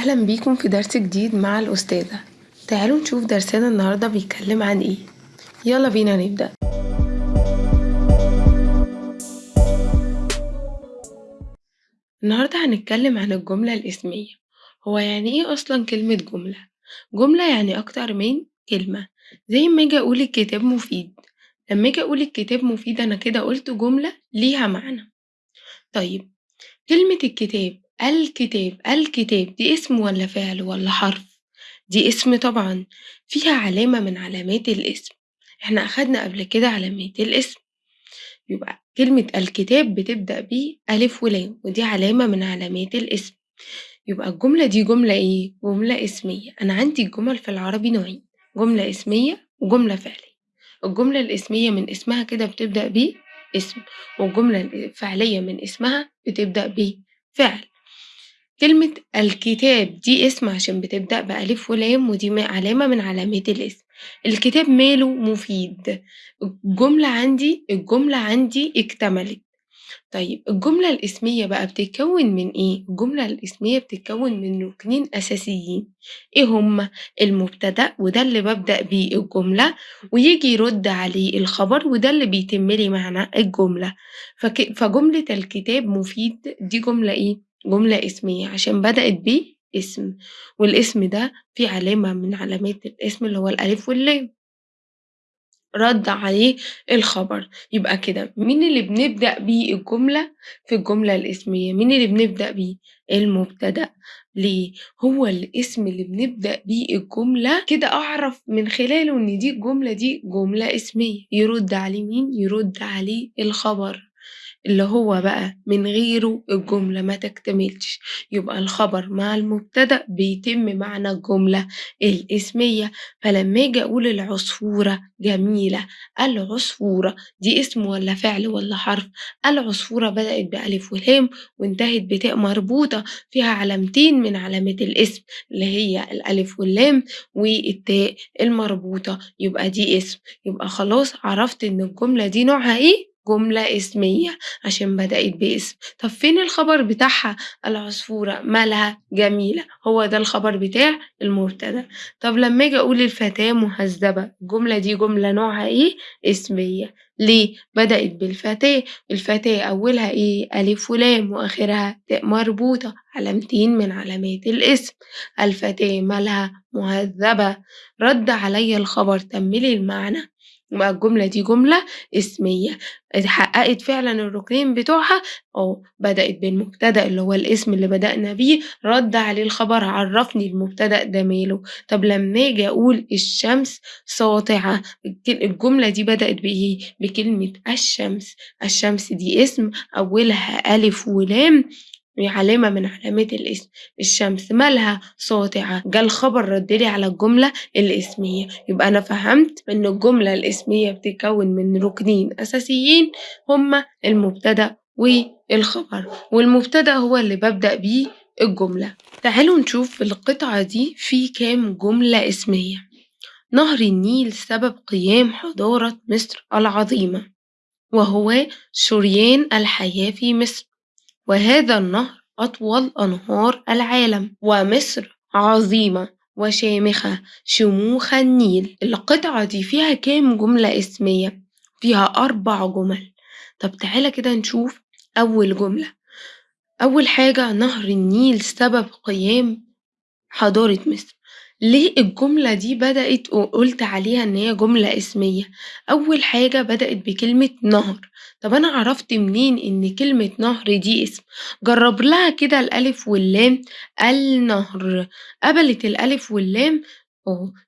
أهلا بيكم في درس جديد مع الأستاذة. تعالوا نشوف درسنا النهاردة بيتكلم عن إيه. يلا بينا نبدأ. النهاردة هنتكلم عن الجملة الإسمية. هو يعني إيه أصلا كلمة جملة؟ جملة يعني أكتر من كلمة. زي ما أجي أقول الكتاب مفيد. لما أجي أقول الكتاب مفيد أنا كده قلت جملة ليها معنى. طيب كلمة الكتاب الكتاب الكتاب دي اسم ولا فعل ولا حرف؟ دي اسم طبعا فيها علامة من علامات الاسم. إحنا أخدنا قبل كده علامات الاسم. يبقى كلمة الكتاب بتبدأ ب ألف ولام ودي علامة من علامات الاسم. يبقى الجملة دي جملة إيه؟ جملة اسمية. أنا عندي الجمل في العربي نوعين جملة اسمية وجملة فعلية. الجملة الاسمية من اسمها كده بتبدأ ب اسم والجملة الفعلية من اسمها بتبدأ بفعل كلمة الكتاب دي اسم عشان بتبدأ بألف ولام ودي علامة من علامات الاسم الكتاب ماله مفيد الجملة عندي الجملة عندي اكتملت طيب الجملة الاسمية بقى بتتكون من إيه؟ الجملة الاسمية بتتكون من ركنين أساسيين إيه هما؟ المبتدأ وده اللي ببدأ بيه الجملة ويجي يرد عليه الخبر وده اللي بيتملي معنى الجملة فك... فجملة الكتاب مفيد دي جملة إيه؟ جملة اسمية عشان بدأت باسم والاسم ده فيه علامة من علامات الاسم اللي هو الألف واللام. رد عليه الخبر. يبقى كده مين اللي بنبدأ بيه الجملة؟ في الجملة الاسمية. مين اللي بنبدأ بيه؟ المبتدأ. ليه؟ هو الاسم اللي بنبدأ بيه الجملة كده أعرف من خلاله إن دي الجملة دي جملة اسمية. يرد عليه مين؟ يرد عليه الخبر. اللي هو بقى من غيره الجملة ما تكتملش. يبقى الخبر مع المبتدأ بيتم معنى الجملة الإسمية. فلما أجي أقول العصفورة جميلة. العصفورة دي اسم ولا فعل ولا حرف؟ العصفورة بدأت بألف ولام وانتهت بتاء مربوطة فيها علامتين من علامات الاسم اللي هي الألف واللام والتاء المربوطة. يبقى دي اسم. يبقى خلاص عرفت إن الجملة دي نوعها إيه؟ جملة اسمية عشان بدأت باسم. طب فين الخبر بتاعها؟ العصفورة. مالها جميلة. هو ده الخبر بتاع المبتدأ. طب لما أجي أقول الفتاة مهذبة الجملة دي جملة نوعها إيه؟ اسمية. ليه؟ بدأت بالفتاة. الفتاة أولها إيه؟ ألف ولام وآخرها تاء مربوطة علامتين من علامات الاسم. الفتاة مالها مهذبة. رد عليا الخبر تملي المعنى. يبقى الجملة دي جملة اسمية. اتحققت فعلا الركنين بتوعها؟ آه بدأت بالمبتدأ اللي هو الاسم اللي بدأنا بيه. رد عليه الخبر عرفني المبتدأ ده ماله. طب لما آجي أقول الشمس ساطعة الجملة دي بدأت بإيه؟ بكلمة الشمس. الشمس دي اسم أولها ألف ولام. علامة من علامات الاسم الشمس. مالها ساطعة جه الخبر ردلي على الجملة الإسمية. يبقى أنا فهمت إن الجملة الإسمية بتتكون من ركنين أساسيين هما المبتدأ والخبر والمبتدأ هو اللي ببدأ بيه الجملة. تعالوا نشوف القطعة دي في كام جملة إسمية. نهر النيل سبب قيام حضارة مصر العظيمة وهو شريان الحياة في مصر. وهذا النهر أطول أنهار العالم ومصر عظيمة وشامخة شموخ النيل. القطعة دي فيها كام جملة اسمية؟ فيها أربع جمل. طب تعالى كده نشوف أول جملة. أول حاجة نهر النيل سبب قيام حضارة مصر. ليه الجملة دي بدأت وقلت عليها إن هي جملة اسمية؟ أول حاجة بدأت بكلمة نهر طب أنا عرفت منين إن كلمة نهر دي اسم؟ جرب لها كده الألف واللام النهر قبلت الألف واللام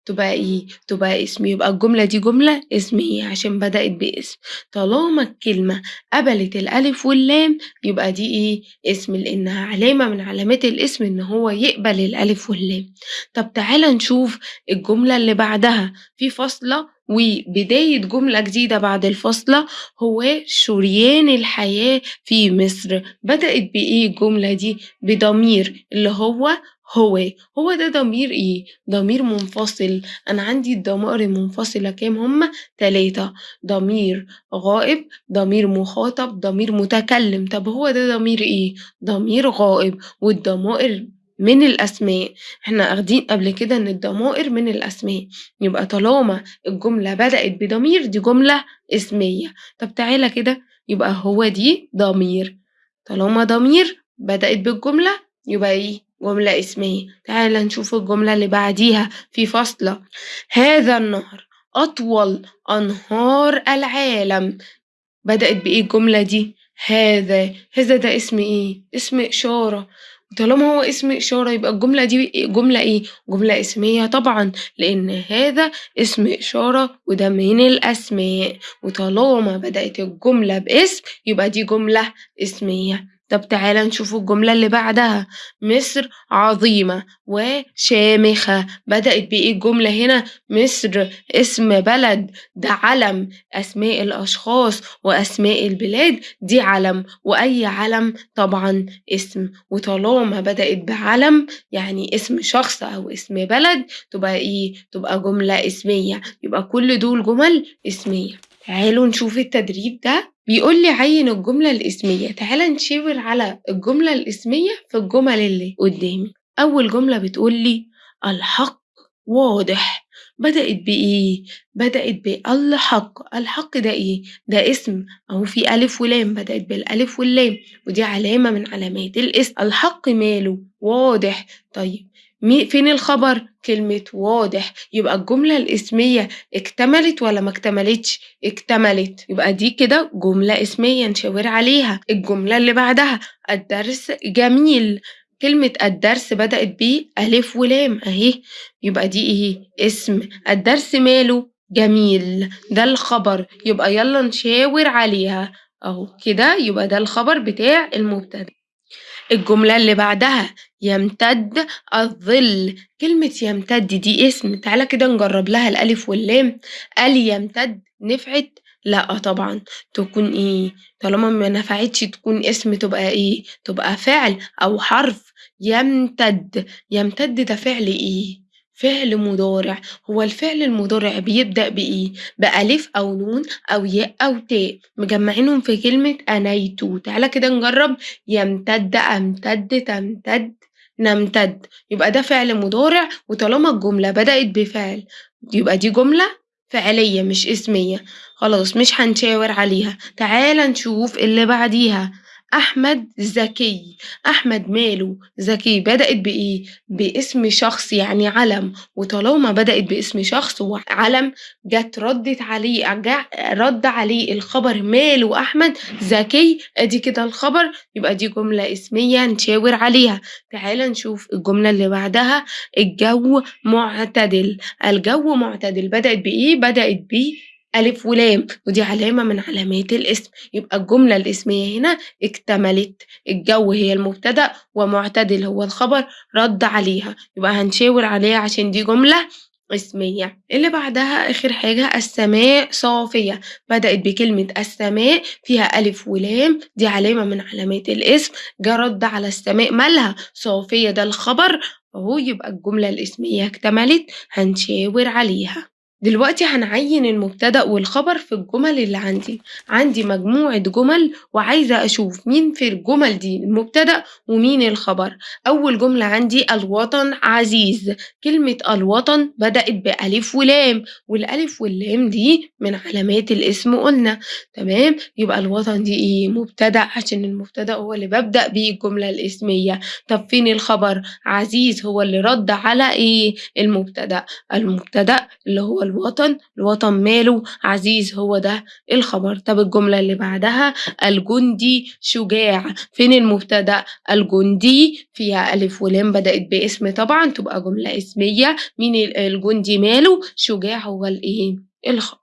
تبقى إيه؟ تبقى اسم يبقى الجملة دي جملة اسمية عشان بدأت باسم. طالما الكلمة قبلت الألف واللام يبقى دي إيه؟ اسم لأنها علامة من علامات الاسم إن هو يقبل الألف واللام. طب تعالى نشوف الجملة اللي بعدها. في فاصلة وبداية جملة جديدة بعد الفاصلة هو شريان الحياة في مصر. بدأت بإيه الجملة دي؟ بضمير اللي هو هو هو ده ضمير إيه؟ ضمير منفصل. أنا عندي الضمائر المنفصلة كام؟ هما تلاتة. ضمير غائب ضمير مخاطب ضمير متكلم. طب هو ده ضمير إيه؟ ضمير غائب. والضمائر من الأسماء، إحنا آخدين قبل كده إن الضمائر من الأسماء، يبقى طالما الجملة بدأت بضمير دي جملة اسمية، طب تعالَ كده. يبقى هو دي ضمير، طالما ضمير بدأت بالجملة يبقى إيه؟ جملة اسمية، تعالَ نشوف الجملة اللي بعديها في فاصلة، هذا النهر أطول أنهار العالم، بدأت بإيه الجملة دي؟ هذا، هذا ده اسم إيه؟ اسم إشارة، طالما هو اسم إشارة يبقى الجملة دي جملة إيه؟ جملة أسمية طبعًا لإن هذا اسم إشارة وده من الأسماء، وطالما بدأت الجملة باسم يبقى دي جملة أسمية، طب تعالَ نشوف الجملة اللي بعدها، مصر عظيمة وشامخة، بدأت بإيه الجملة هنا؟ مصر اسم بلد. ده علم، أسماء الأشخاص وأسماء البلاد. دي علم، وأي علم؟ طبعًا اسم، وطالما بدأت بعلم يعني اسم شخص أو اسم بلد تبقى إيه؟ تبقى جملة اسمية، يبقى كل دول جمل اسمية. تعالوا نشوف التدريب ده. بيقول لي عيّن الجملة الإسمية، تعالَ نشاور على الجملة الإسمية في الجمل اللي قدامي، أول جملة بتقول لي الحق واضح، بدأت بإيه؟ بدأت بالحق، الحق ده إيه؟ ده اسم. أهو في ألف ولام. بدأت بالألف واللام. ودي علامة من علامات الاسم، الحق ماله؟ واضح، طيب فين الخبر؟ كلمة واضح، يبقى الجملة الإسمية اكتملت والّا ما اكتملتش؟ اكتملت، يبقى دي كده جملة إسمية نشاور عليها، الجملة اللي بعدها الدرس جميل، كلمة الدرس بدأت بألف ولام أهي، يبقى دي إيه؟ اسم، الدرس ماله؟ جميل، ده الخبر يبقى يالّا نشاور عليها أهو كده يبقى ده الخبر بتاع المبتدأ. الجملة اللي بعدها يمتد الظل، كلمة يمتد دي اسم، تعالَ كده نجرب لها الألف واللام، قال يمتد نفعت؟ لأ طبعًا، تكون إيه؟ طالما ما نفعتش تكون اسم تبقى إيه؟ تبقى فعل أو حرف، يمتد، يمتد ده فعل إيه؟ فعل مضارع، هو الفعل المضارع بيبدأ بإيه؟ بألف أو نون أو ياء أو تاء. مجمعينهم في كلمة أنيت، تعالَ كده نجرب. يمتد، أمتد، تمتد، نمتد، يبقى ده فعل مضارع وطالما الجملة بدأت بفعل يبقى دي جملة فعلية مش اسمية، خلاص مش هنشاور عليها، تعالَ نشوف اللي بعديها، أحمد ذكي، أحمد ماله؟ ذكي، بدأت بإيه؟ باسم شخص يعني علم، وطالما بدأت باسم شخص وعلم جت ردت عليه جه رد عليه الخبر ماله أحمد ذكي، أدي كده الخبر يبقى دي جملة اسمية نشاور عليها، تعالَ نشوف الجملة اللي بعدها الجو معتدل، الجو معتدل بدأت بإيه؟ بدأت بألف ولام ودي علامة من علامات الاسم، يبقى الجملة الاسمية هنا اكتملت، الجو هي المبتدأ ومعتدل هو الخبر رد عليها، يبقى هنشاور عليها عشان دي جملة اسمية. اللي بعدها آخر حاجة السماء صافية، بدأت بكلمة السماء فيها ألف ولام. دي علامة من علامات الاسم، جه رد على السماء مالها؟ صافية ده الخبر. أهو يبقى الجملة الاسمية اكتملت. هنشاور عليها. دلوقتي هنعين المبتدأ والخبر في الجمل اللي عندي، عندي مجموعة جمل وعايزة أشوف مين في الجمل دي المبتدأ ومين الخبر، أول جملة عندي الوطن عزيز، كلمة الوطن بدأت بألف ولام والألف واللام دي من علامات الاسم قلنا. تمام، يبقى الوطن دي إيه؟ مبتدأ عشان المبتدأ هو اللي ببدأ بيه الجملة الاسمية، طب فين الخبر؟ عزيز هو اللي رد على إيه؟ المبتدأ، المبتدأ اللي هو الوطن، الوطن ماله؟ عزيز هو ده الخبر، طب الجملة اللي بعدها الجندي شجاع، فين المبتدأ؟ الجندي فيها ألف ولام بدأت باسم طبعًا تبقى جملة اسمية، مين ال الجندي ماله؟ شجاع هو الإيه؟ الخبر.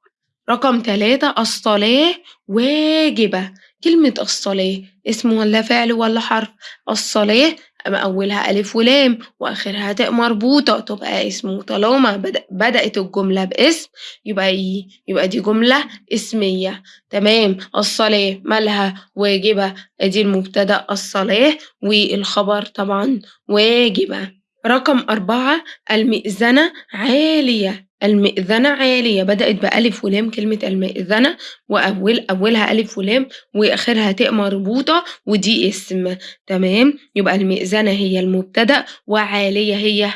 رقم تلاتة الصلاة واجبة، كلمة الصلاة اسم والّا فعل والّا حرف؟ الصلاة أولها ألف ولام وآخرها تاء مربوطة تبقى اسم، وطالما بدأ بدأت الجملة باسم يبقى إيه؟ يبقى دي جملة اسمية، تمام، الصلاة مالها؟ واجبة، أدي المبتدأ الصلاة والخبر طبعًا واجبة. رقم 4 المئذنة عالية، المئذنة عالية بدأت بألِف ولام كلمة المئذنة وأول أولها ألِف ولام وآخرها تاء مربوطة ودي اسم تمام، يبقى المئذنة هي المبتدأ وعالية هي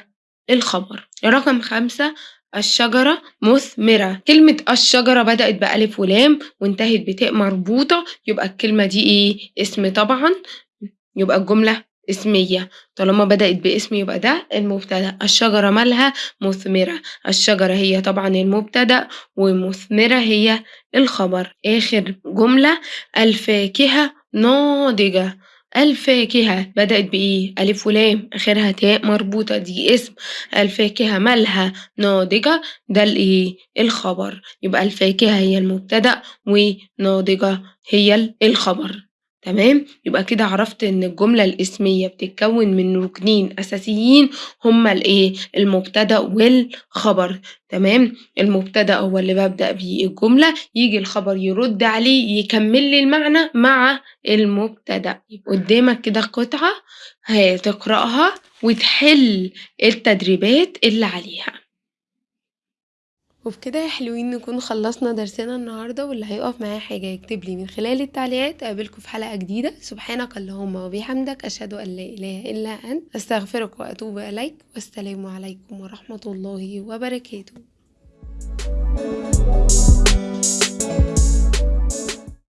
الخبر. رقم 5 الشجرة مثمرة، كلمة الشجرة بدأت بألِف ولام وانتهت بتاء مربوطة يبقى الكلمة دي إيه؟ اسم طبعًا يبقى الجملة اسمية، طالما بدأت باسم يبقى ده المبتدأ، الشجرة مالها؟ مثمرة، الشجرة هي طبعًا المبتدأ ومثمرة هي الخبر. آخر جملة الفاكهة ناضجة، الفاكهة بدأت بإيه؟ ألِف ولام. آخرها تاء مربوطة. دي اسم، الفاكهة مالها ناضجة؟ ده الإيه؟ الخبر، يبقى الفاكهة هي المبتدأ وناضجة هي ال الخبر. تمام، يبقى كده عرفت إن الجملة الإسمية بتتكون من ركنين أساسيين هُم الإيه؟ المبتدأ والخبر تمام، المبتدأ هو اللي بابدأ بيه الجملة ييجي الخبر يرد عليه يكمل لي المعنى مع المبتدأ. قدامك كده قطعة هتقرأها وتحل التدريبات اللي عليها. وبكده يا حلوين نكون خلصنا درسنا النهارده واللي هيقف معاه حاجة يكتب لي من خلال التعليقات. أقابلكم في حلقة جديدة. سبحانك اللهم وبحمدك. أشهد أن لا إله إلا أنت. أستغفرك وأتوب إليك. والسلام عليكم ورحمة الله وبركاته.